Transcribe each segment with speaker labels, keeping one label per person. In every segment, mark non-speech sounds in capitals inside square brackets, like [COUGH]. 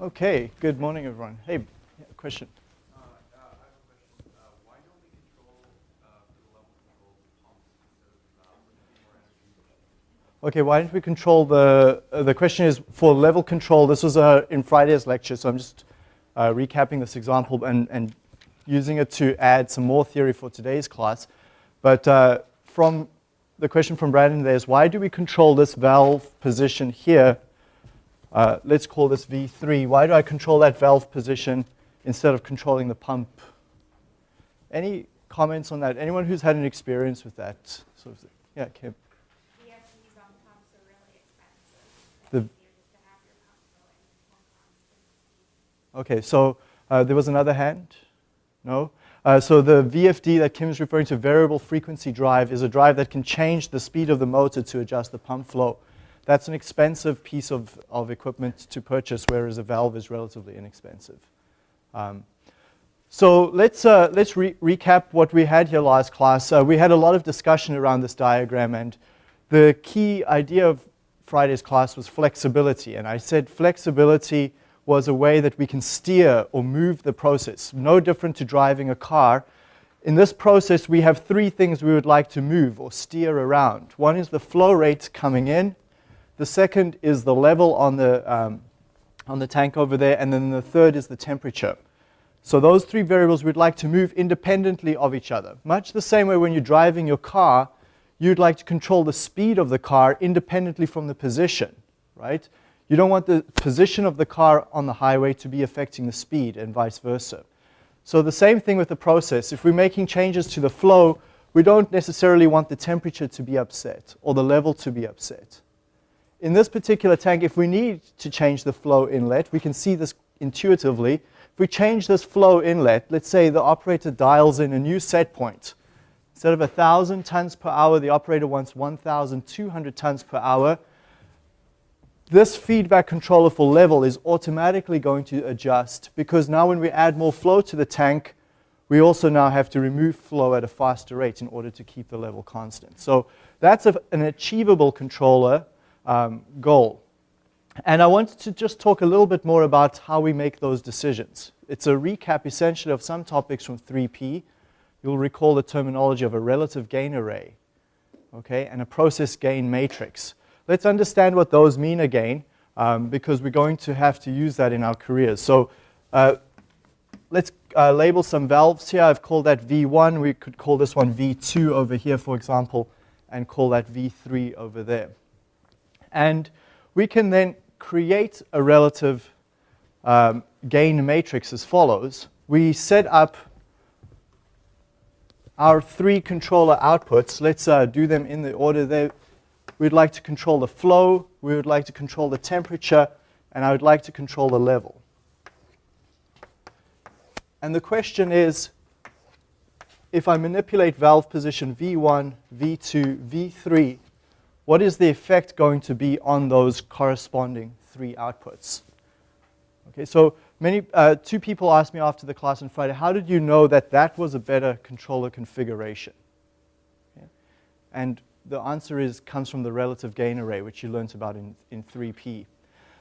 Speaker 1: Okay, good morning, everyone. Hey, question.
Speaker 2: Uh, uh, I have a question. Uh, why don't we control uh, the level control pumps instead of more energy
Speaker 1: Okay, why don't we control the, uh, the question is for level control, this was uh, in Friday's lecture, so I'm just uh, recapping this example and, and using it to add some more theory for today's class. But uh, from the question from Brandon there is why do we control this valve position here? Uh, let's call this V3. Why do I control that valve position instead of controlling the pump? Any comments on that? Anyone who's had an experience with that? Sort of, yeah, Kim.
Speaker 3: VFDs on pumps are really expensive.
Speaker 1: The-
Speaker 3: It's easier just to have your pump going on constant speed.
Speaker 1: Okay, so uh, there was another hand? No? Uh, so the VFD that Kim is referring to, variable frequency drive, is a drive that can change the speed of the motor to adjust the pump flow. That's an expensive piece of, of equipment to purchase, whereas a valve is relatively inexpensive. Um, so let's, uh, let's re recap what we had here last class. Uh, we had a lot of discussion around this diagram, and the key idea of Friday's class was flexibility. And I said flexibility was a way that we can steer or move the process, no different to driving a car. In this process, we have three things we would like to move or steer around. One is the flow rate coming in. The second is the level on the, um, on the tank over there. And then the third is the temperature. So those three variables we'd like to move independently of each other. Much the same way when you're driving your car, you'd like to control the speed of the car independently from the position, right? You don't want the position of the car on the highway to be affecting the speed and vice versa. So the same thing with the process. If we're making changes to the flow, we don't necessarily want the temperature to be upset or the level to be upset. In this particular tank, if we need to change the flow inlet, we can see this intuitively. If we change this flow inlet, let's say the operator dials in a new set point. Instead of 1,000 tons per hour, the operator wants 1,200 tons per hour. This feedback controller for level is automatically going to adjust because now when we add more flow to the tank, we also now have to remove flow at a faster rate in order to keep the level constant. So that's a, an achievable controller um, goal. And I wanted to just talk a little bit more about how we make those decisions. It's a recap essentially of some topics from 3P. You'll recall the terminology of a relative gain array, okay, and a process gain matrix. Let's understand what those mean again, um, because we're going to have to use that in our careers. So uh, let's uh, label some valves here. I've called that V1. We could call this one V2 over here, for example, and call that V3 over there. And we can then create a relative um, gain matrix as follows. We set up our three controller outputs. Let's uh, do them in the order they We'd like to control the flow, we would like to control the temperature, and I would like to control the level. And the question is, if I manipulate valve position V1, V2, V3, what is the effect going to be on those corresponding three outputs? Okay, so many, uh, two people asked me after the class on Friday, how did you know that that was a better controller configuration? Okay. And the answer is, comes from the relative gain array, which you learned about in, in 3P.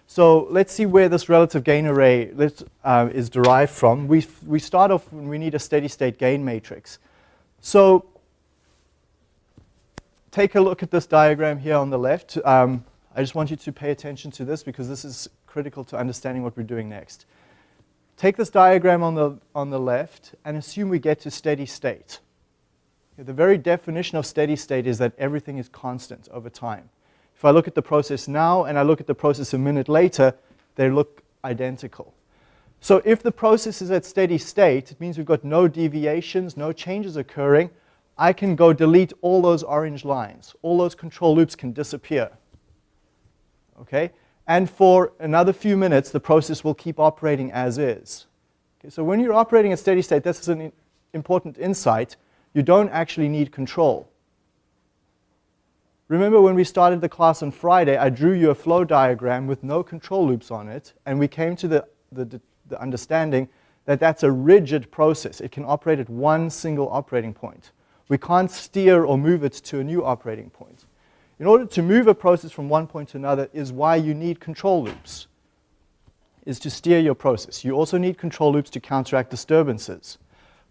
Speaker 1: So let's see where this relative gain array uh, is derived from. We, we start off when we need a steady state gain matrix. So take a look at this diagram here on the left. Um, I just want you to pay attention to this because this is critical to understanding what we're doing next. Take this diagram on the, on the left and assume we get to steady state. The very definition of steady state is that everything is constant over time. If I look at the process now and I look at the process a minute later, they look identical. So if the process is at steady state, it means we've got no deviations, no changes occurring. I can go delete all those orange lines. All those control loops can disappear. Okay? And for another few minutes, the process will keep operating as is. Okay, so when you're operating at steady state, this is an important insight you don't actually need control. Remember when we started the class on Friday, I drew you a flow diagram with no control loops on it, and we came to the, the, the understanding that that's a rigid process. It can operate at one single operating point. We can't steer or move it to a new operating point. In order to move a process from one point to another is why you need control loops. is to steer your process. You also need control loops to counteract disturbances.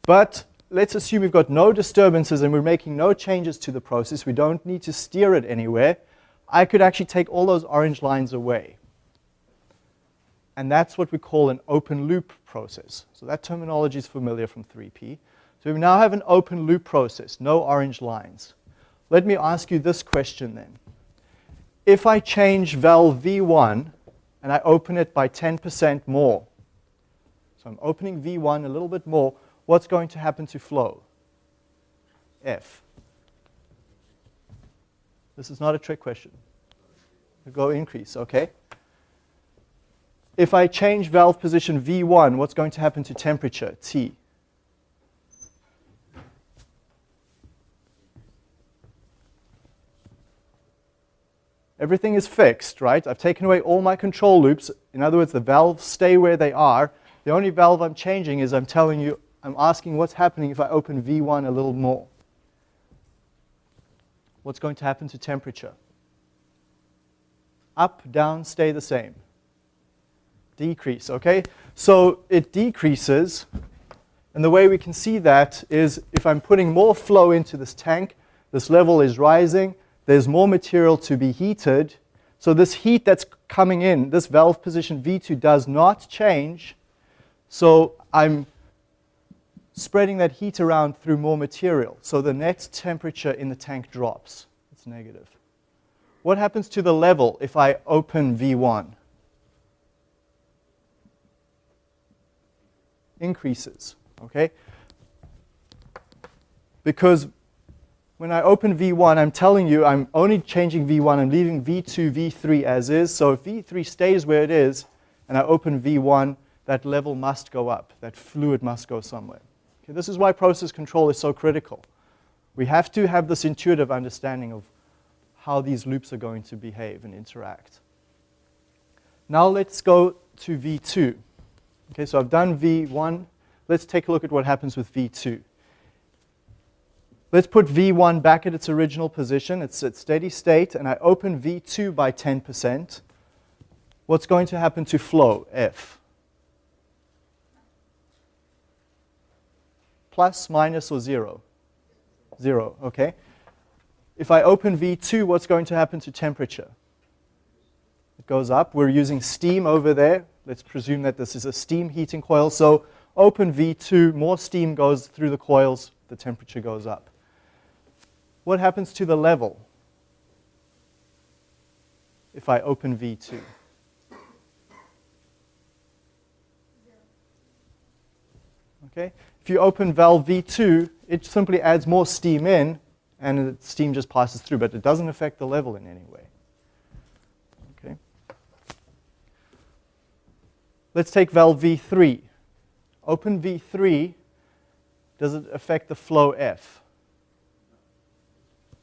Speaker 1: But let's assume we've got no disturbances and we're making no changes to the process. We don't need to steer it anywhere. I could actually take all those orange lines away. And that's what we call an open loop process. So that terminology is familiar from 3P. So we now have an open loop process, no orange lines. Let me ask you this question then. If I change valve V1 and I open it by 10% more, so I'm opening V1 a little bit more, what's going to happen to flow? F. This is not a trick question. Go increase, okay? If I change valve position V1, what's going to happen to temperature, T? Everything is fixed, right? I've taken away all my control loops. In other words, the valves stay where they are. The only valve I'm changing is I'm telling you, I'm asking what's happening if I open V1 a little more. What's going to happen to temperature? Up, down, stay the same. Decrease, okay? So it decreases, and the way we can see that is if I'm putting more flow into this tank, this level is rising, there's more material to be heated. So this heat that's coming in, this valve position V2 does not change. So I'm spreading that heat around through more material. So the net temperature in the tank drops. It's negative. What happens to the level if I open V1? Increases, okay? Because when I open V1, I'm telling you I'm only changing V1. I'm leaving V2, V3 as is. So if V3 stays where it is, and I open V1, that level must go up. That fluid must go somewhere. Okay, this is why process control is so critical. We have to have this intuitive understanding of how these loops are going to behave and interact. Now let's go to V2. Okay, so I've done V1. Let's take a look at what happens with V2. Let's put V1 back at its original position. It's at steady state, and I open V2 by 10%. What's going to happen to flow, F? Plus, minus, or zero? Zero, okay. If I open V2, what's going to happen to temperature? It goes up. We're using steam over there. Let's presume that this is a steam heating coil. So open V2, more steam goes through the coils, the temperature goes up what happens to the level if I open V2? Okay? If you open valve V2, it simply adds more steam in, and the steam just passes through, but it doesn't affect the level in any way. Okay? Let's take valve V3. Open V3, does it affect the flow F?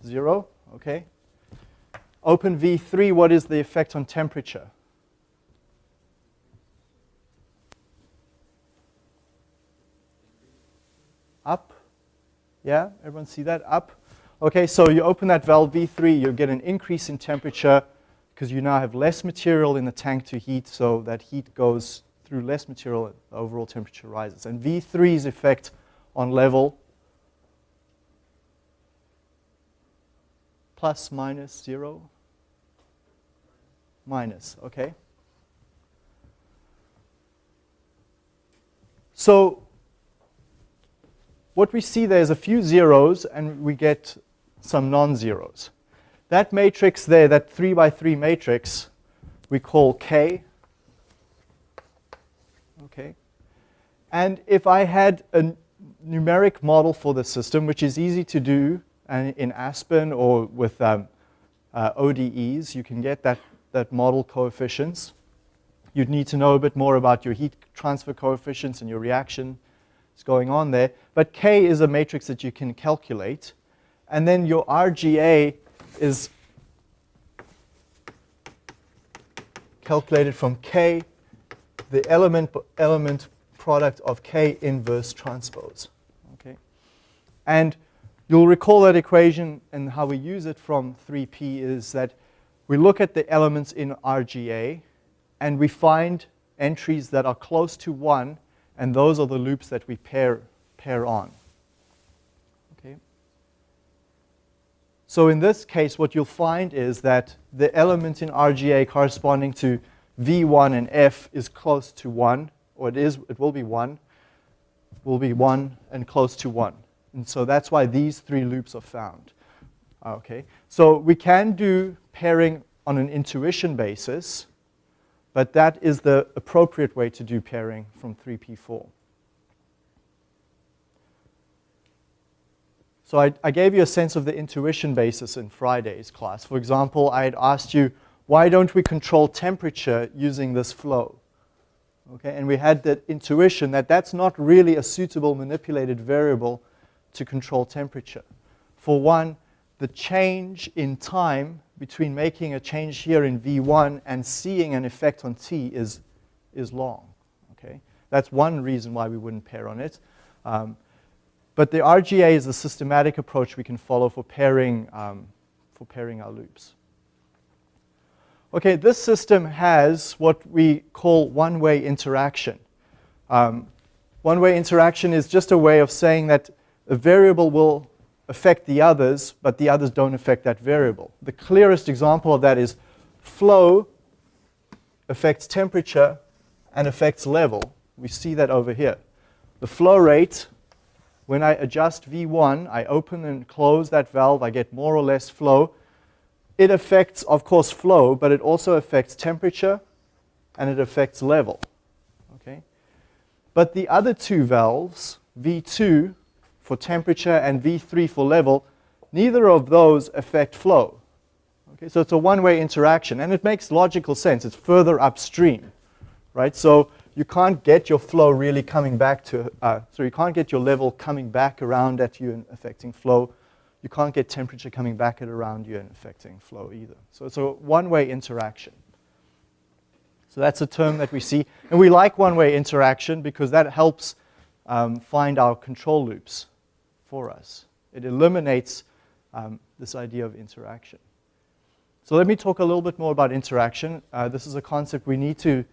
Speaker 1: Zero, okay. Open V3, what is the effect on temperature? Up, yeah, everyone see that, up. Okay, so you open that valve V3, you get an increase in temperature because you now have less material in the tank to heat, so that heat goes through less material, the overall temperature rises. And V3's effect on level plus minus 0? Minus, okay? So what we see there is a few zeros and we get some non-zeros. That matrix there, that 3 by 3 matrix, we call K. Okay. And if I had a numeric model for the system, which is easy to do, and in Aspen or with um, uh, ODEs, you can get that, that model coefficients. You'd need to know a bit more about your heat transfer coefficients and your reaction is going on there. But K is a matrix that you can calculate. And then your RGA is calculated from K, the element, element product of K inverse transpose. Okay? And You'll recall that equation and how we use it from 3P is that we look at the elements in RGA and we find entries that are close to 1, and those are the loops that we pair, pair on. Okay. So in this case, what you'll find is that the element in RGA corresponding to V1 and F is close to 1, or it, is, it will be 1, will be 1 and close to 1. And so that's why these three loops are found. Okay, so we can do pairing on an intuition basis, but that is the appropriate way to do pairing from 3P4. So I, I, gave you a sense of the intuition basis in Friday's class. For example, I had asked you, why don't we control temperature using this flow? Okay, and we had that intuition that that's not really a suitable manipulated variable to control temperature. For one, the change in time between making a change here in V1 and seeing an effect on T is, is long. Okay? That's one reason why we wouldn't pair on it. Um, but the RGA is the systematic approach we can follow for pairing, um, for pairing our loops. Okay, this system has what we call one-way interaction. Um, one-way interaction is just a way of saying that a variable will affect the others, but the others don't affect that variable. The clearest example of that is flow affects temperature and affects level. We see that over here. The flow rate, when I adjust V1, I open and close that valve, I get more or less flow. It affects, of course, flow, but it also affects temperature and it affects level. Okay? But the other two valves, V2 for temperature and V3 for level, neither of those affect flow. Okay, so it's a one-way interaction, and it makes logical sense. It's further upstream, right? So you can't get your flow really coming back to, uh, so you can't get your level coming back around at you and affecting flow. You can't get temperature coming back at around you and affecting flow either. So it's a one-way interaction. So that's a term that we see. And we like one-way interaction because that helps um, find our control loops for us. It eliminates um, this idea of interaction. So let me talk a little bit more about interaction. Uh, this is a concept we need to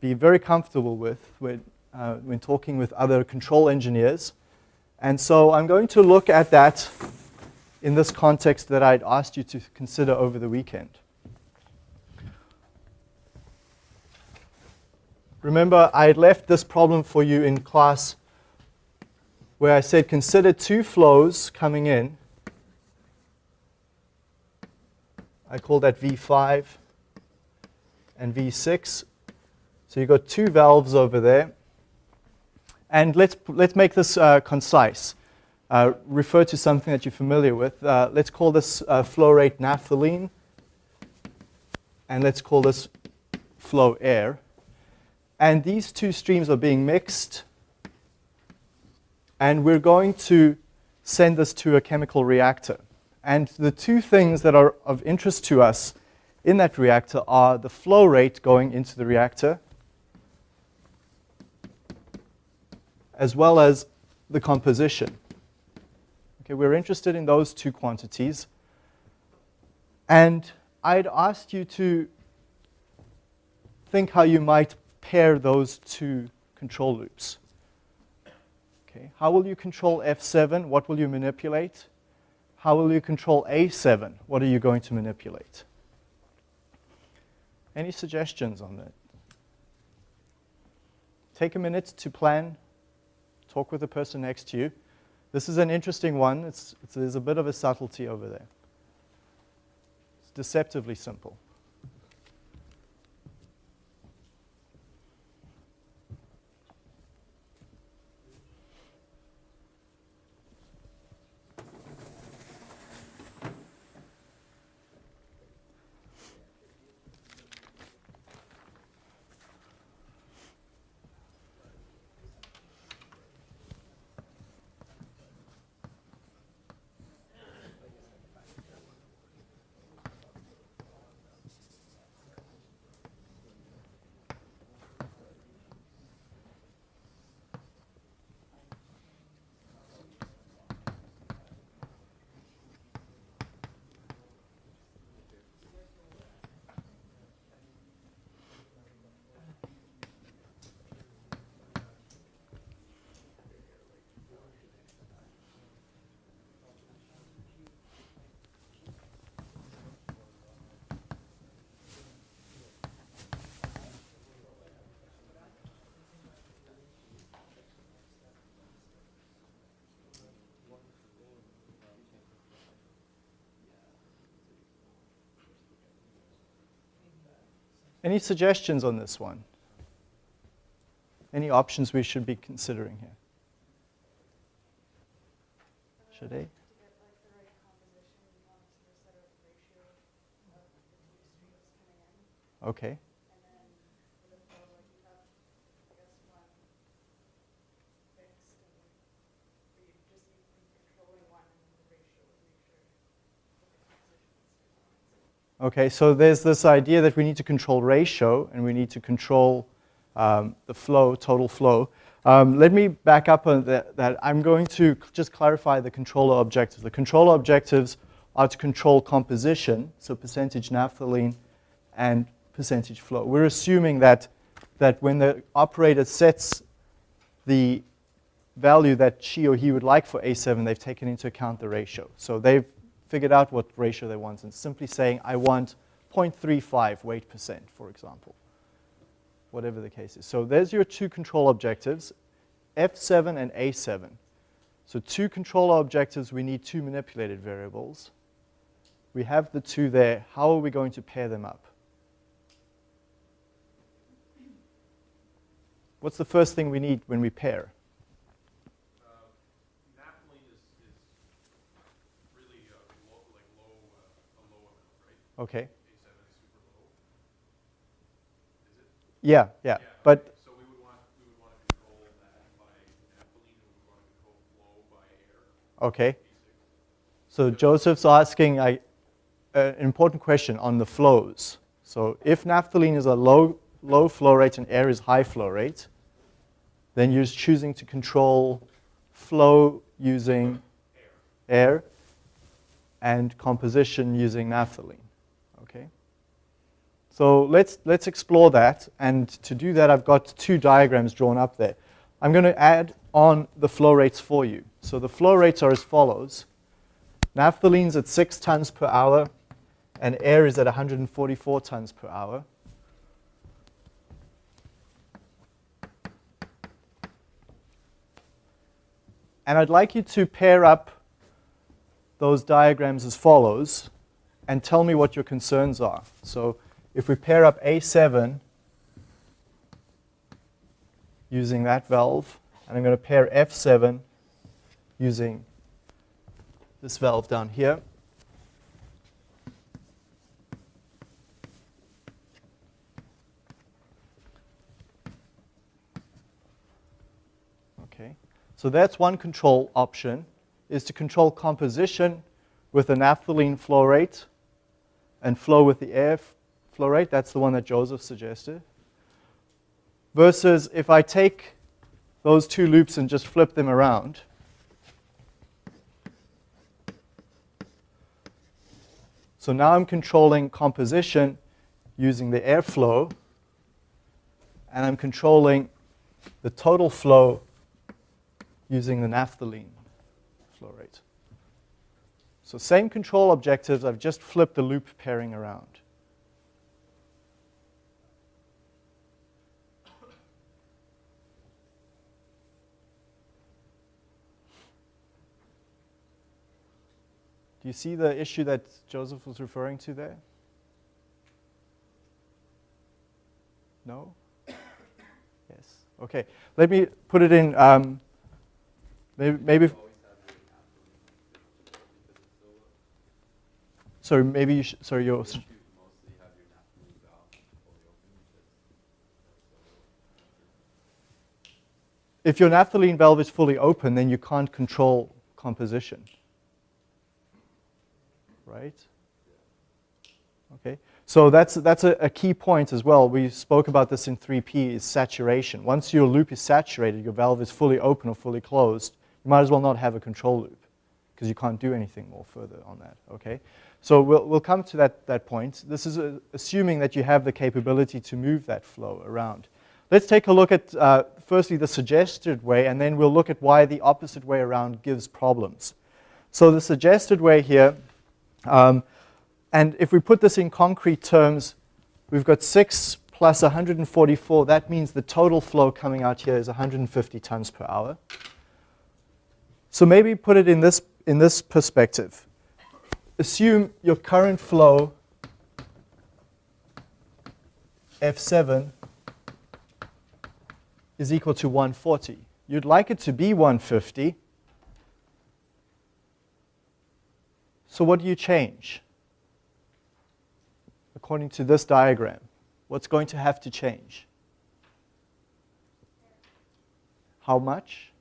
Speaker 1: be very comfortable with when, uh, when talking with other control engineers. And so I'm going to look at that in this context that I'd asked you to consider over the weekend. Remember, I had left this problem for you in class where I said consider two flows coming in. I call that V5 and V6. So you've got two valves over there. And let's, let's make this uh, concise. Uh, refer to something that you're familiar with. Uh, let's call this uh, flow rate naphthalene. And let's call this flow air. And these two streams are being mixed and we're going to send this to a chemical reactor. And the two things that are of interest to us in that reactor are the flow rate going into the reactor, as well as the composition. Okay, we're interested in those two quantities. And I'd asked you to think how you might pair those two control loops. Okay. How will you control F7? What will you manipulate? How will you control A7? What are you going to manipulate? Any suggestions on that? Take a minute to plan. Talk with the person next to you. This is an interesting one. It's, it's, there's a bit of a subtlety over there. It's deceptively simple. Any suggestions on this one? Any options we should be considering here? Should I?
Speaker 3: To get like the right composition, you want to set a ratio of the two streams coming in.
Speaker 1: Okay.
Speaker 3: And then for the flow, like you have, I guess, one fixed and or you just need to be controlling one and then the ratio would make sure that the composition is
Speaker 1: Okay, so there's this idea that we need to control ratio and we need to control um, the flow, total flow. Um, let me back up on that, that. I'm going to just clarify the controller objectives. The controller objectives are to control composition, so percentage naphthalene and percentage flow. We're assuming that, that when the operator sets the value that she or he would like for A7, they've taken into account the ratio. So they've figured out what ratio they want and simply saying, I want 0.35 weight percent, for example, whatever the case is. So there's your two control objectives, F7 and A7. So two controller objectives, we need two manipulated variables. We have the two there. How are we going to pair them up? What's the first thing we need when we pair?
Speaker 2: Uh, naphthalene is, is really uh, low, like low, uh, a low amount, right?
Speaker 1: Okay.
Speaker 2: Is super low. Is it?
Speaker 1: Yeah, yeah.
Speaker 2: Yeah,
Speaker 1: But
Speaker 2: okay. So we would want, we would want to control that by naphthalene, and we would want to control flow by air,
Speaker 1: okay. So Joseph's asking I, uh, an important question on the flows. So if naphthalene is a low, low flow rate and air is high flow rate, then you're choosing to control flow using air and composition using naphthalene. So let's, let's explore that. And to do that, I've got two diagrams drawn up there. I'm going to add on the flow rates for you. So the flow rates are as follows. Naphthalene's at 6 tons per hour, and air is at 144 tons per hour. And I'd like you to pair up those diagrams as follows and tell me what your concerns are. So if we pair up A7 using that valve, and I'm going to pair F7 using this valve down here. Okay, so that's one control option, is to control composition with the naphthalene flow rate and flow with the air flow rate. That's the one that Joseph suggested. Versus if I take those two loops and just flip them around, So now I'm controlling composition using the airflow, and I'm controlling the total flow using the naphthalene flow rate. So same control objectives, I've just flipped the loop pairing around. Do you see the issue that Joseph was referring to there? No? [COUGHS] Yes. Okay. Let me put it in. Um, maybe. maybe sorry. Maybe you. Sh- sorry. You're. s- If your naphthalene valve is fully open, then you can't control composition right? Okay, so that's, that's a, a, key point as well. We spoke about this in 3P, is saturation. Once your loop is saturated, your valve is fully open or fully closed, you might as well not have a control loop because you can't do anything more further on that, okay? So we'll, we'll come to that, that point. This is a, assuming that you have the capability to move that flow around. Let's take a look at, uh, firstly, the suggested way, and then we'll look at why the opposite way around gives problems. So the suggested way here um, and if we put this in concrete terms, we've got 6 plus 144. That means the total flow coming out here is 150 tons per hour. So maybe put it in this, in this perspective. Assume your current flow F7 is equal to 140. You'd like it to be 150. So what do you change? According to this diagram, what's going to have to change? How much?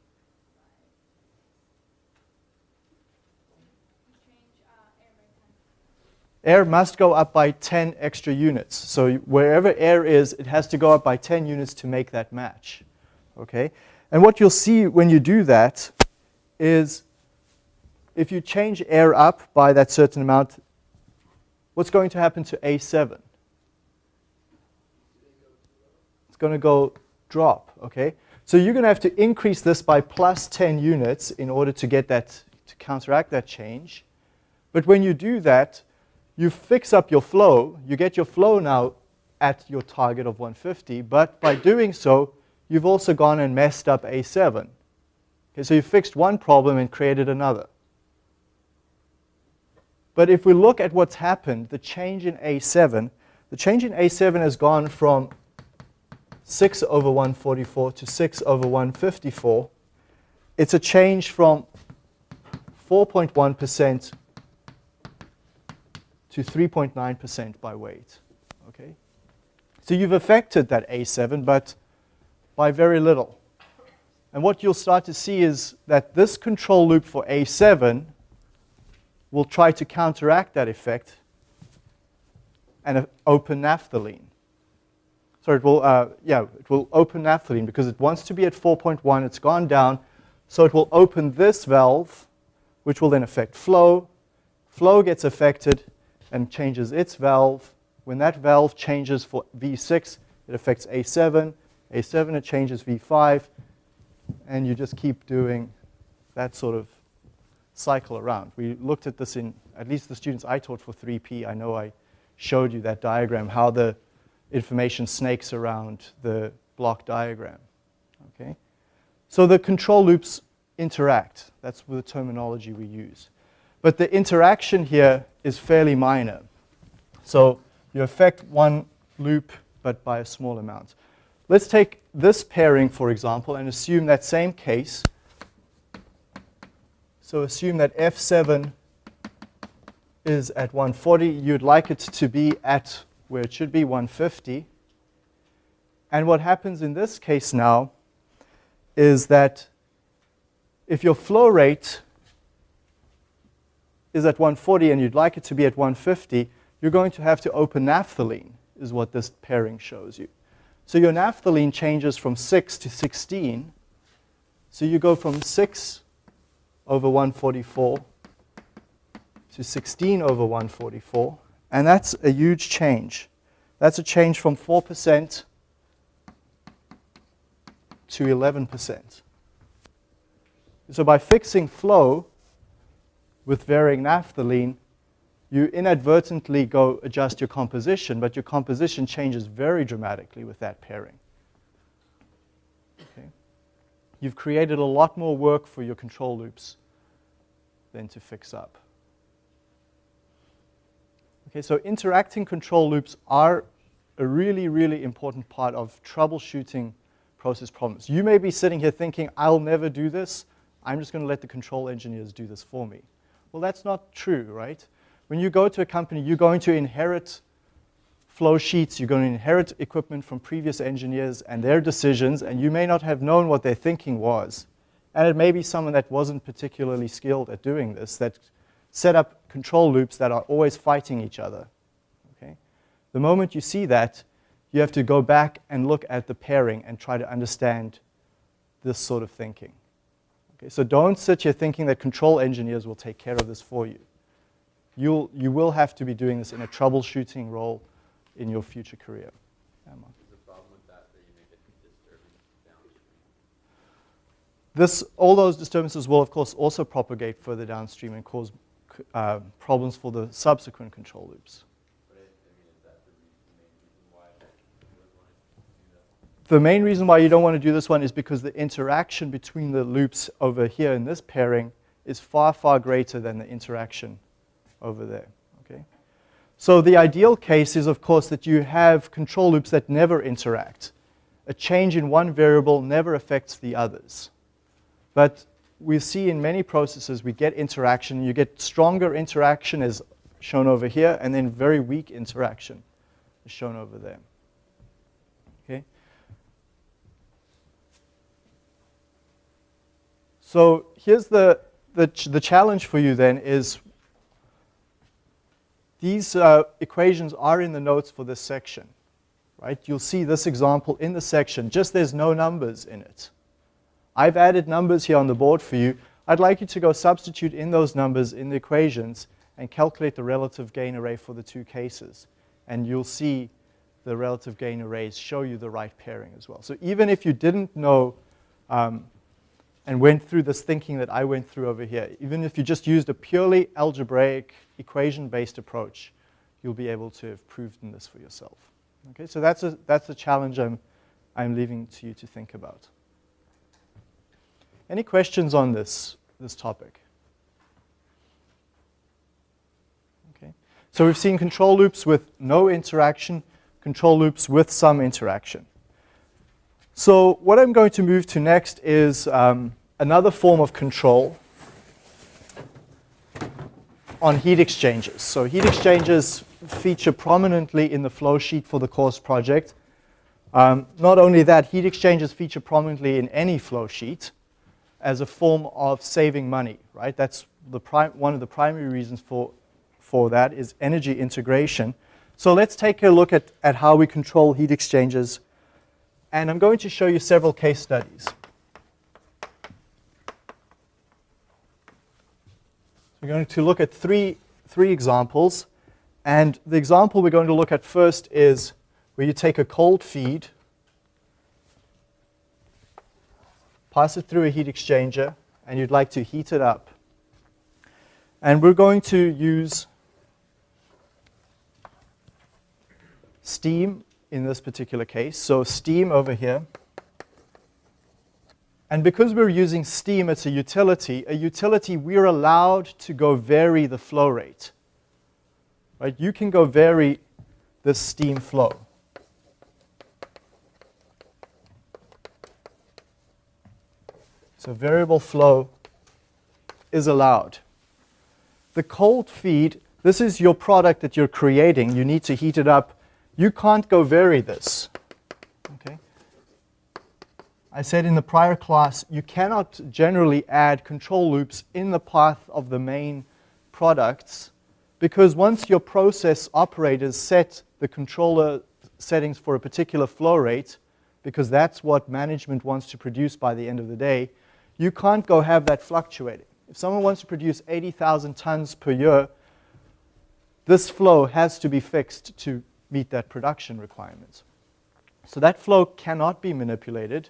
Speaker 1: Air must go up by 10 extra units. So wherever air is, it has to go up by 10 units to make that match. Okay? And what you'll see when you do that is if you change air up by that certain amount, what's going to happen to A7? It's going to go drop, okay? So you're going to have to increase this by plus 10 units in order to get that, to counteract that change. But when you do that, you fix up your flow. You get your flow now at your target of 150, but by doing so, you've also gone and messed up A7. Okay, so you fixed one problem and created another. But if we look at what's happened, the change in A7, the change in A7 has gone from 6 over 144 to 6 over 154. It's a change from 4.1% to 3.9% by weight. Okay? So you've affected that A7, but by very little. And what you'll start to see is that this control loop for A7 will try to counteract that effect and open naphthalene. So it will, uh, yeah, it will open naphthalene because it wants to be at 4.1. It's gone down. So it will open this valve, which will then affect flow. Flow gets affected and changes its valve. When that valve changes for V6, it affects A7. A7, it changes V5. And you just keep doing that sort of cycle around. We looked at this in, at least the students I taught for 3P, I know I showed you that diagram, how the information snakes around the block diagram. Okay? So the control loops interact. That's the terminology we use. But the interaction here is fairly minor. So you affect one loop, but by a small amount. Let's take this pairing, for example, and assume that same case so assume that F7 is at 140. You'd like it to be at where it should be, 150. And what happens in this case now is that if your flow rate is at 140 and you'd like it to be at 150, you're going to have to open naphthalene, is what this pairing shows you. So your naphthalene changes from 6 to 16. So you go from 6 over 144 to 16 over 144. And that's a huge change. That's a change from 4% to 11%. So by fixing flow with varying naphthalene, you inadvertently go adjust your composition, but your composition changes very dramatically with that pairing. Okay you've created a lot more work for your control loops than to fix up. Okay, so interacting control loops are a really, really important part of troubleshooting process problems. You may be sitting here thinking, I'll never do this. I'm just going to let the control engineers do this for me. Well, that's not true, right? When you go to a company, you're going to inherit flow sheets, you're going to inherit equipment from previous engineers and their decisions, and you may not have known what their thinking was. And it may be someone that wasn't particularly skilled at doing this, that set up control loops that are always fighting each other. Okay? The moment you see that, you have to go back and look at the pairing and try to understand this sort of thinking. Okay? So don't sit here thinking that control engineers will take care of this for you. You'll, you will have to be doing this in a troubleshooting role in your future career. Emma. This, all those disturbances will, of course, also propagate further downstream and cause uh, problems for the subsequent control loops. The main reason why you don't want to do this one is because the interaction between the loops over here in this pairing is far, far greater than the interaction over there. So the ideal case is, of course, that you have control loops that never interact. A change in one variable never affects the others. But we see in many processes we get interaction. You get stronger interaction as shown over here, and then very weak interaction as shown over there. Okay? So here's the, the, ch the challenge for you then is these uh, equations are in the notes for this section, right? You'll see this example in the section, just there's no numbers in it. I've added numbers here on the board for you. I'd like you to go substitute in those numbers in the equations and calculate the relative gain array for the two cases. And you'll see the relative gain arrays show you the right pairing as well. So even if you didn't know um, and went through this thinking that I went through over here, even if you just used a purely algebraic equation-based approach, you'll be able to have proven this for yourself. Okay, so that's a, that's a challenge I'm, I'm leaving to you to think about. Any questions on this, this topic? Okay, so we've seen control loops with no interaction, control loops with some interaction. So what I'm going to move to next is um, another form of control on heat exchangers. So heat exchangers feature prominently in the flow sheet for the course project. Um, not only that, heat exchangers feature prominently in any flow sheet as a form of saving money, right? That's the one of the primary reasons for, for that is energy integration. So let's take a look at, at how we control heat exchangers. And I'm going to show you several case studies. We're going to look at three, three examples. And the example we're going to look at first is where you take a cold feed, pass it through a heat exchanger, and you'd like to heat it up. And we're going to use steam in this particular case. So steam over here. And because we're using steam, it's a utility. A utility, we're allowed to go vary the flow rate. Right? You can go vary the steam flow. So variable flow is allowed. The cold feed, this is your product that you're creating. You need to heat it up. You can't go vary this. Okay. I said in the prior class, you cannot generally add control loops in the path of the main products because once your process operators set the controller settings for a particular flow rate, because that's what management wants to produce by the end of the day, you can't go have that fluctuating. If someone wants to produce 80,000 tons per year, this flow has to be fixed to meet that production requirement. So that flow cannot be manipulated.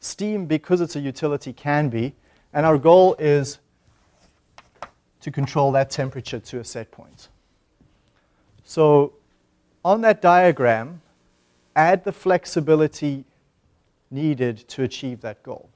Speaker 1: Steam, because it's a utility, can be. And our goal is to control that temperature to a set point. So on that diagram, add the flexibility needed to achieve that goal.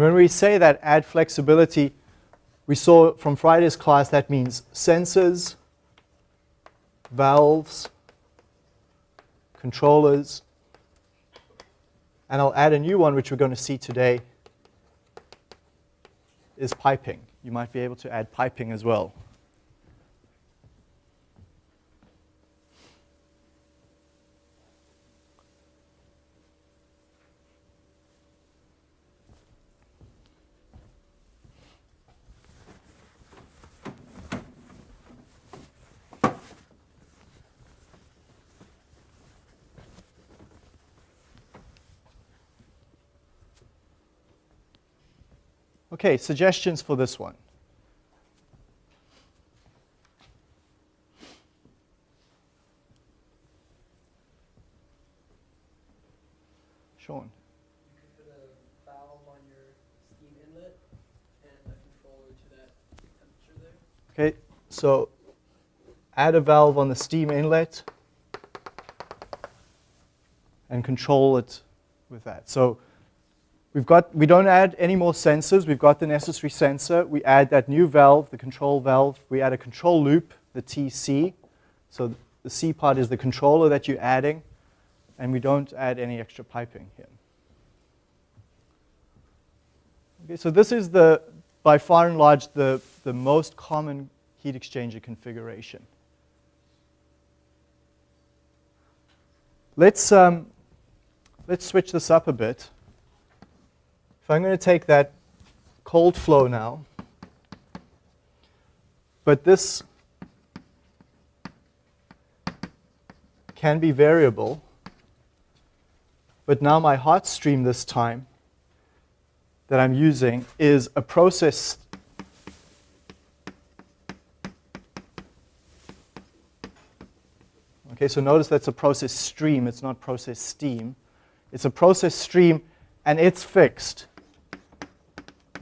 Speaker 1: And when we say that add flexibility, we saw from Friday's class that means sensors, valves, controllers, and I'll add a new one which we're going to see today is piping. You might be able to add piping as well. Okay, suggestions for this one. Sean.
Speaker 4: You put a valve on your steam inlet and a controller to that temperature
Speaker 1: there. Okay, so add a valve on the steam inlet and control it with that. So we've got, we don't add any more sensors. We've got the necessary sensor. We add that new valve, the control valve. We add a control loop, the TC. So the C part is the controller that you're adding. And we don't add any extra piping here. Okay, so this is the, by far and large, the, the most common heat exchanger configuration. Let's, um, let's switch this up a bit. If I'm going to take that cold flow now, but this can be variable, but now my hot stream this time that I'm using is a process Okay, so notice that's a process stream, it's not process steam. It's a process stream and it's fixed.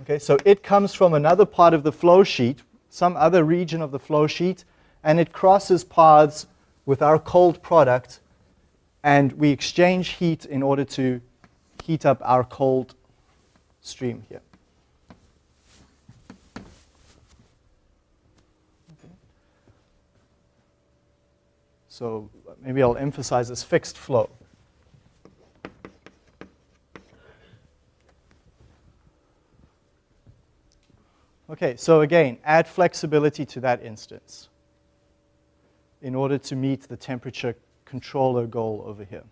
Speaker 1: Okay, so it comes from another part of the flow sheet, some other region of the flow sheet, and it crosses paths with our cold product, and we exchange heat in order to heat up our cold stream here. So maybe I'll emphasize this fixed flow. Okay, so again, add flexibility to that instance in order to meet the temperature controller goal over here.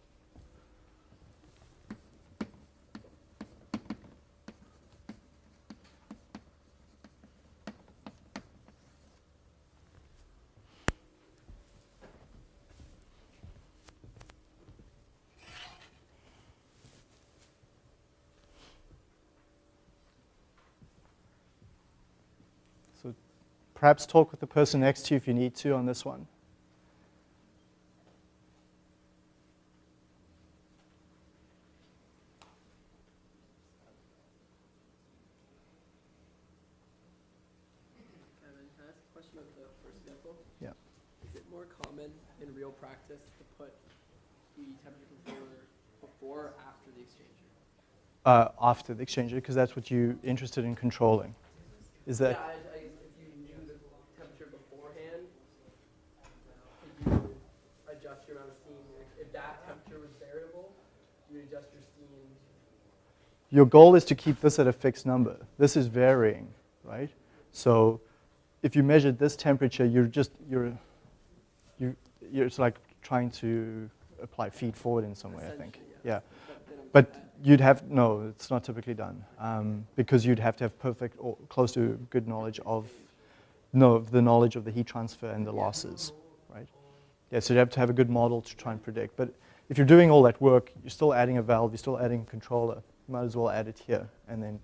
Speaker 1: Perhaps talk with the person next to you if you need to on this one. Yeah.
Speaker 4: Is it more common in real practice to put the temperature controller before or after the exchanger?
Speaker 1: Uh, after the exchanger, because that's what you're interested in controlling. Is that?
Speaker 4: Yeah, adjust your amount of steam. If that temperature was variable, you adjust your steam.
Speaker 1: Your goal is to keep this at a fixed number. This is varying, right? So if you measured this temperature, you're just, you're, you, you're it's like trying to apply feed forward in some way, I think.
Speaker 4: Yeah.
Speaker 1: yeah. But you'd have, no, it's not typically done um, because you'd have to have perfect or close to good knowledge of, no, the knowledge of the heat transfer and the losses. Right? Yeah, so you have to have a good model to try and predict. But if you're doing all that work, you're still adding a valve, you're still adding a controller. You might as well add it here. And then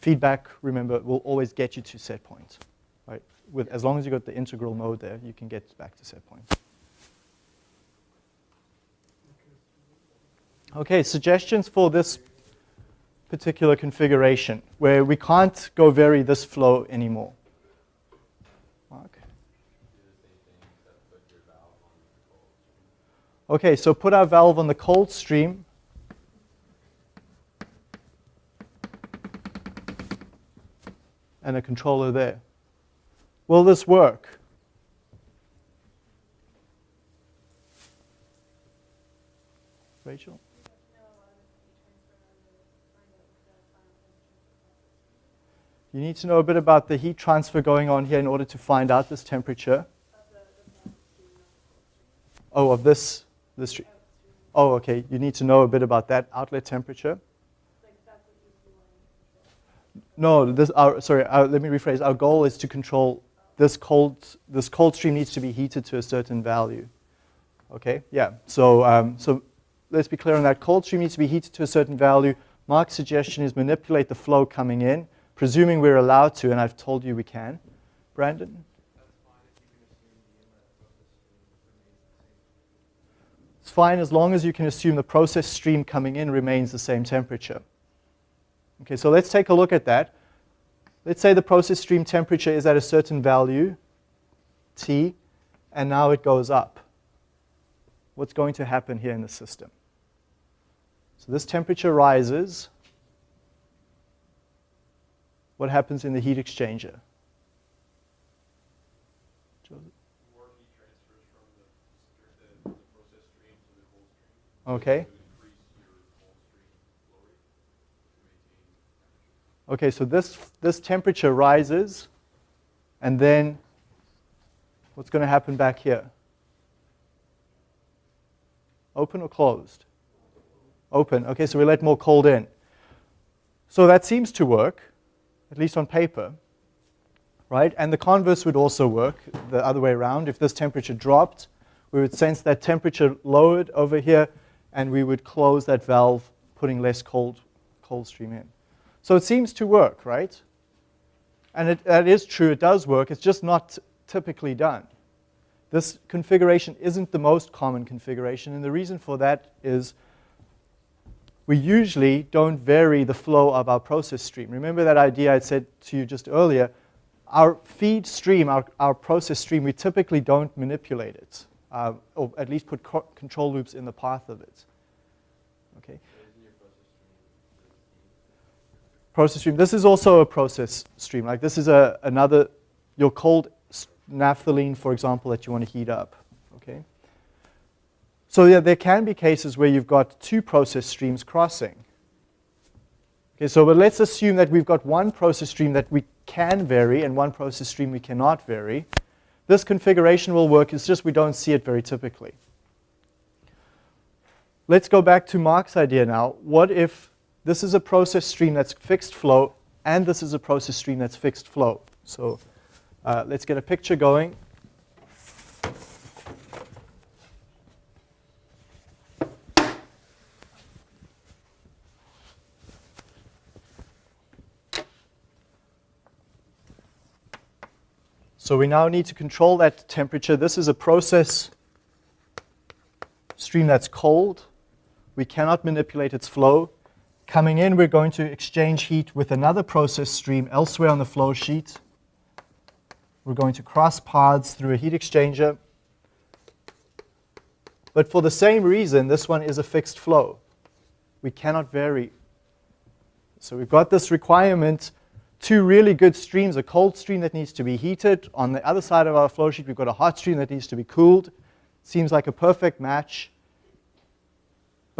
Speaker 1: feedback, remember, will always get you to set point. Right? With, as long as you've got the integral mode there, you can get back to set point. Okay, suggestions for this particular configuration where we can't go vary this flow anymore. Mark? Okay, so put our valve on the cold stream. And a controller there. Will this work? Rachel? You need to know a bit about the heat transfer going on here in order to find out this temperature. Oh, of this this. Oh, okay. You need to know a bit about that outlet temperature. No, this. Our, sorry. Our, let me rephrase. Our goal is to control this cold. This cold stream needs to be heated to a certain value. Okay. Yeah. So, um, so let's be clear on that. Cold stream needs to be heated to a certain value. Mark's suggestion is manipulate the flow coming in, presuming we're allowed to, and I've told you we can. Brandon. It's fine as long as you can assume the process stream coming in remains the same temperature. Okay, so let's take a look at that. Let's say the process stream temperature is at a certain value. T, and now it goes up. What's going to happen here in the system? So this temperature rises. What happens in the heat exchanger?
Speaker 2: More heat transfers from the, str- the, the process stream to the cold stream.
Speaker 1: Okay.
Speaker 2: To increase your cold stream flow rate to maintain temperature.
Speaker 1: Okay, so this, this temperature rises, and then what's going to happen back here? Open or closed? Open. Okay, so we let more cold in. So that seems to work, at least on paper, right? And the converse would also work the other way around. If this temperature dropped, we would sense that temperature lowered over here, and we would close that valve, putting less cold, cold stream in. So it seems to work, right? And it, that is true, it does work, it's just not typically done. This configuration isn't the most common configuration, and the reason for that is we usually don't vary the flow of our process stream. Remember that idea I said to you just earlier? Our feed stream, our, our process stream, we typically don't manipulate it, uh, or at least put control loops in the path of it. Okay? Process stream. This is also a process stream. Like this is a, another, your cold naphthalene, for example, that you want to heat up. Okay. So yeah, there can be cases where you've got two process streams crossing. Okay, so but let's assume that we've got one process stream that we can vary and one process stream we cannot vary. This configuration will work, it's just we don't see it very typically. Let's go back to Mark's idea now. What if this is a process stream that's fixed flow, and this is a process stream that's fixed flow. So uh, let's get a picture going. So we now need to control that temperature. This is a process stream that's cold. We cannot manipulate its flow. Coming in, we're going to exchange heat with another process stream elsewhere on the flow sheet. We're going to cross paths through a heat exchanger. But for the same reason, this one is a fixed flow. We cannot vary. So we've got this requirement, two really good streams, a cold stream that needs to be heated. On the other side of our flow sheet, we've got a hot stream that needs to be cooled. Seems like a perfect match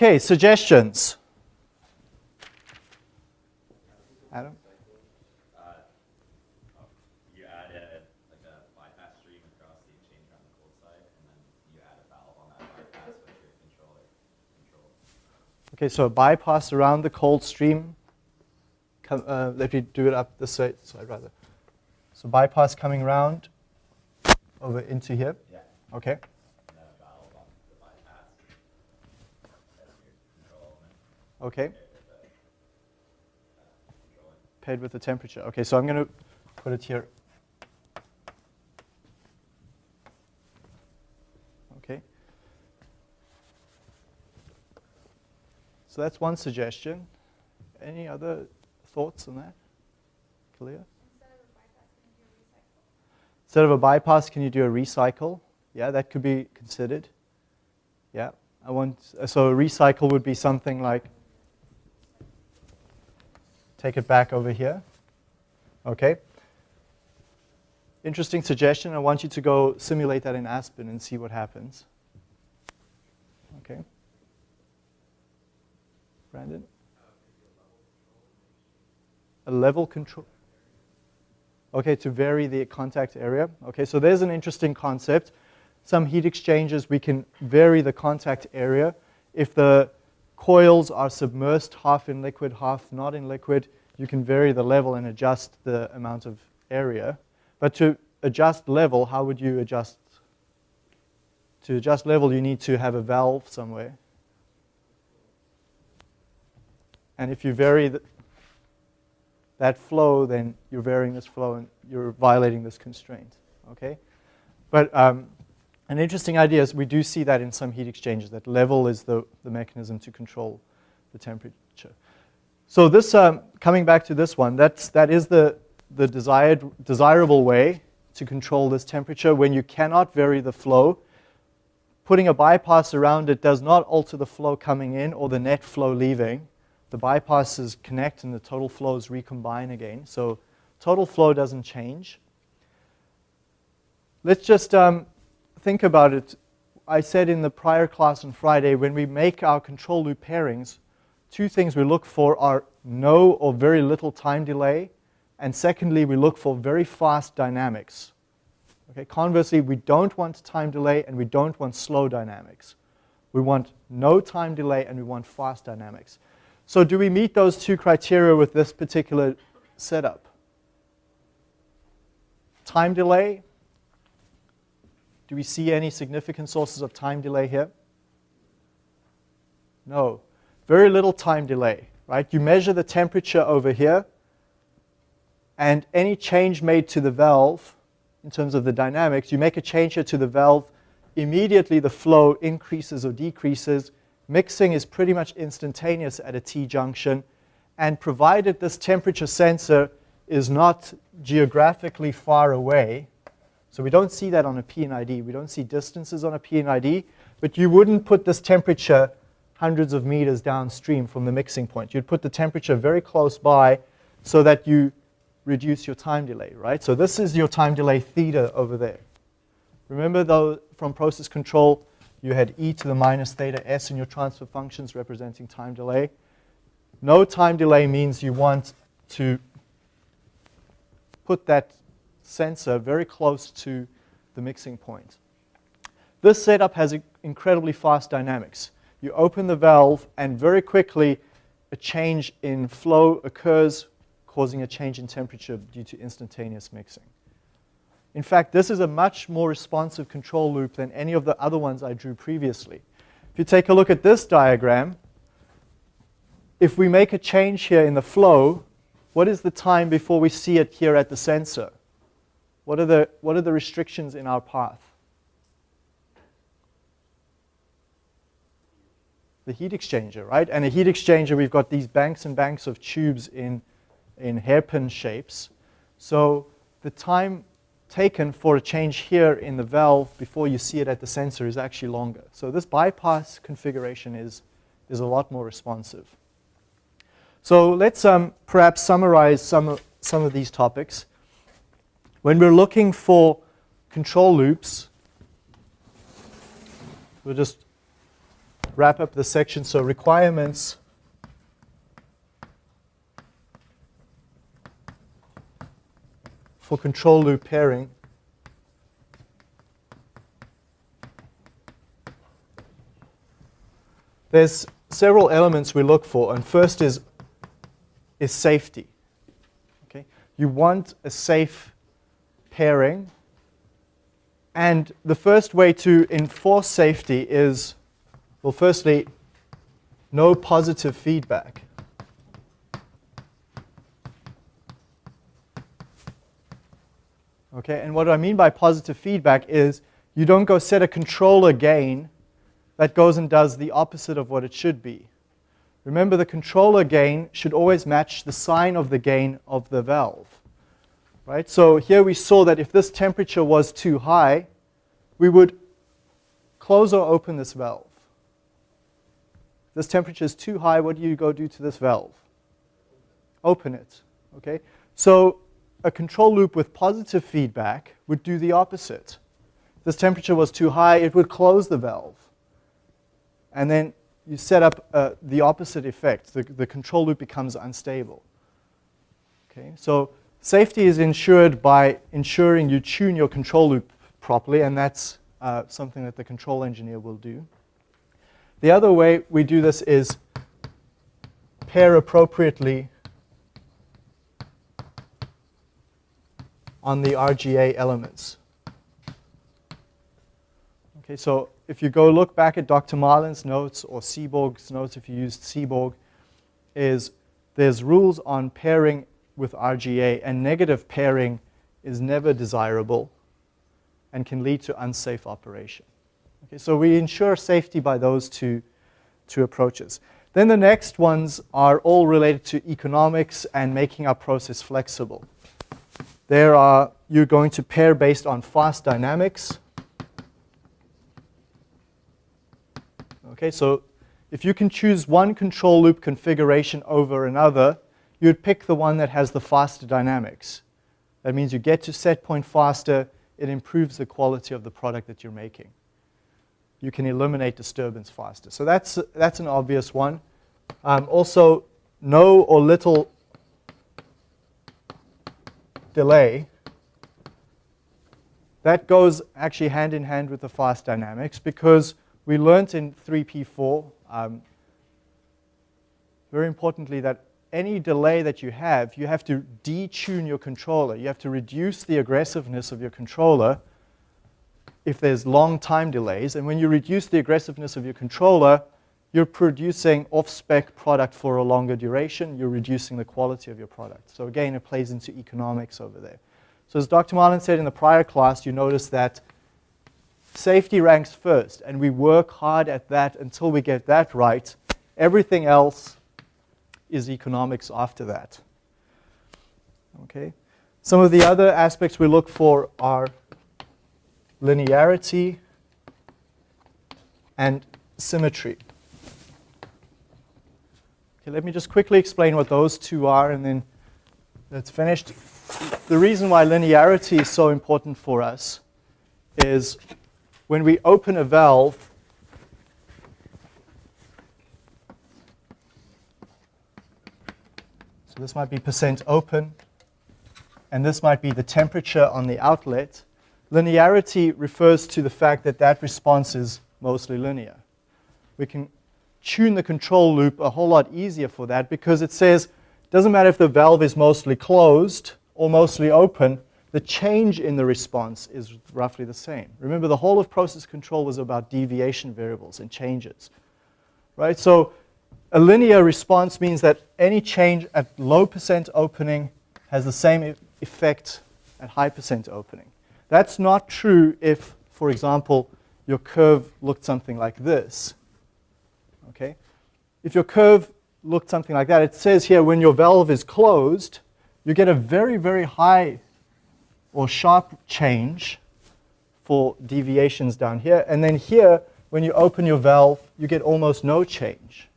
Speaker 1: your suggestions. Adam? Okay, so a bypass around the cold stream. Come, uh, let me do it up this way. So I'd rather. So bypass coming around over into here.
Speaker 5: Yeah.
Speaker 1: Okay.
Speaker 5: And then a valve on the bypass. That's your control, and then
Speaker 1: Okay. Paired with the temperature. Okay, so I'm going to put it here. Okay. So that's one suggestion. Any other thoughts on that? Clear? Instead of a bypass, can you do a recycle? Yeah, that could be considered. Yeah, I want, so a recycle would be something like, take it back over here. Okay. Interesting suggestion. I want you to go simulate that in Aspen and see what happens. Okay. Brandon? A level control. Okay, to vary the contact area. Okay, so there's an interesting concept. Some heat exchangers, we can vary the contact area. If the coils are submersed, half in liquid, half not in liquid, you can vary the level and adjust the amount of area. But to adjust level, how would you adjust? To adjust level, you need to have a valve somewhere. And if you vary the, that flow, then you're varying this flow and you're violating this constraint, okay? But um, an interesting idea is we do see that in some heat exchangers, that level is the, the mechanism to control the temperature. So this, um, coming back to this one, that's, that is the, the desired, desirable way to control this temperature when you cannot vary the flow. Putting a bypass around it does not alter the flow coming in or the net flow leaving. The bypasses connect and the total flows recombine again. So total flow doesn't change. Let's just um, think about it. I said in the prior class on Friday, when we make our control loop pairings, two things we look for are no or very little time delay, and secondly, we look for very fast dynamics. Okay, conversely, we don't want time delay and we don't want slow dynamics. We want no time delay and we want fast dynamics. So do we meet those two criteria with this particular setup? Time delay. Do we see any significant sources of time delay here? No. Very little time delay, right? You measure the temperature over here, and any change made to the valve in terms of the dynamics, you make a change here to the valve, immediately the flow increases or decreases. Mixing is pretty much instantaneous at a T-junction, and provided this temperature sensor is not geographically far away, so we don't see that on a P&ID. We don't see distances on a P&ID, but you wouldn't put this temperature hundreds of meters downstream from the mixing point. You'd put the temperature very close by so that you reduce your time delay, right? So this is your time delay theta over there. Remember though, from process control, you had e to the minus theta s in your transfer functions representing time delay. No time delay means you want to put that sensor very close to the mixing point. This setup has incredibly fast dynamics you open the valve, and very quickly a change in flow occurs, causing a change in temperature due to instantaneous mixing. In fact, this is a much more responsive control loop than any of the other ones I drew previously. If you take a look at this diagram, if we make a change here in the flow, what is the time before we see it here at the sensor? What are the, what are the restrictions in our path? the heat exchanger, right? And a heat exchanger, we've got these banks and banks of tubes in, in hairpin shapes. So the time taken for a change here in the valve before you see it at the sensor is actually longer. So this bypass configuration is, is a lot more responsive. So let's um, perhaps summarize some some of these topics. When we're looking for control loops, we'll just wrap up the section. So requirements for control loop pairing. There's several elements we look for, and first is, is safety. Okay? You want a safe pairing, and the first way to enforce safety is well, firstly, no positive feedback. Okay, and what I mean by positive feedback is you don't go set a controller gain that goes and does the opposite of what it should be. Remember, the controller gain should always match the sign of the gain of the valve. Right? So here we saw that if this temperature was too high, we would close or open this valve. This temperature is too high. What do you go do to this valve? Open it. Okay? So a control loop with positive feedback would do the opposite. If this temperature was too high, it would close the valve. And then you set up uh, the opposite effect. The, the control loop becomes unstable. Okay? So safety is ensured by ensuring you tune your control loop properly, and that's uh, something that the control engineer will do. The other way we do this is pair appropriately on the RGA elements. Okay, so if you go look back at Dr. Marlin's notes or Seborg's notes, if you used Seborg, is there's rules on pairing with RGA, and negative pairing is never desirable and can lead to unsafe operation. Okay, so we ensure safety by those two, two approaches. Then the next ones are all related to economics and making our process flexible. There are, you're going to pair based on fast dynamics. Okay, so if you can choose one control loop configuration over another, you'd pick the one that has the faster dynamics. That means you get to set point faster, it improves the quality of the product that you're making. You can eliminate disturbance faster. So that's, that's an obvious one. Um, also, no or little delay. That goes actually hand in hand with the fast dynamics because we learned in 3P4, um, very importantly, that any delay that you have, you have to detune your controller. You have to reduce the aggressiveness of your controller if there's long time delays. And when you reduce the aggressiveness of your controller, you're producing off-spec product for a longer duration. You're reducing the quality of your product. So again, it plays into economics over there. So as Dr. Marlin said in the prior class, you notice that safety ranks first, and we work hard at that until we get that right. Everything else is economics after that. Okay. Some of the other aspects we look for are linearity and symmetry. Okay, let me just quickly explain what those two are and then that's finished. The reason why linearity is so important for us is when we open a valve, so this might be percent open, and this might be the temperature on the outlet, linearity refers to the fact that that response is mostly linear. We can tune the control loop a whole lot easier for that because it says, doesn't matter if the valve is mostly closed or mostly open, the change in the response is roughly the same. Remember, the whole of process control was about deviation variables and changes, right? So a linear response means that any change at low percent opening has the same effect at high percent opening. That's not true if, for example, your curve looked something like this. Okay? If your curve looked something like that, it says here when your valve is closed, you get a very, very high or sharp change for deviations down here. And then here, when you open your valve, you get almost no change.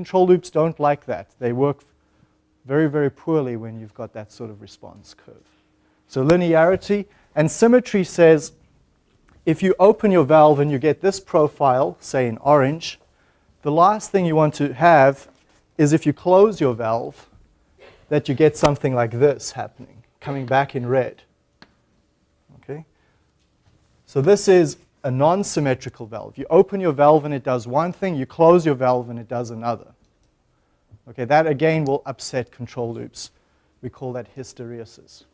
Speaker 1: Control loops don't like that. They work very, very poorly when you've got that sort of response curve. So linearity and symmetry says if you open your valve and you get this profile, say in orange, the last thing you want to have is if you close your valve, that you get something like this happening coming back in red. Okay? So this is a non-symmetrical valve. You open your valve and it does one thing, you close your valve and it does another. Okay, that again will upset control loops. We call that hysteresis.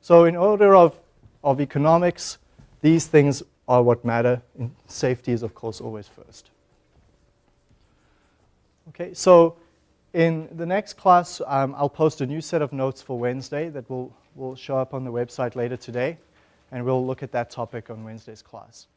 Speaker 1: So in order of, of economics, these things are what matter. And safety is, of course, always first. Okay, so in the next class, um, I'll post a new set of notes for Wednesday that will, will show up on the website later today, and we'll look at that topic on Wednesday's class.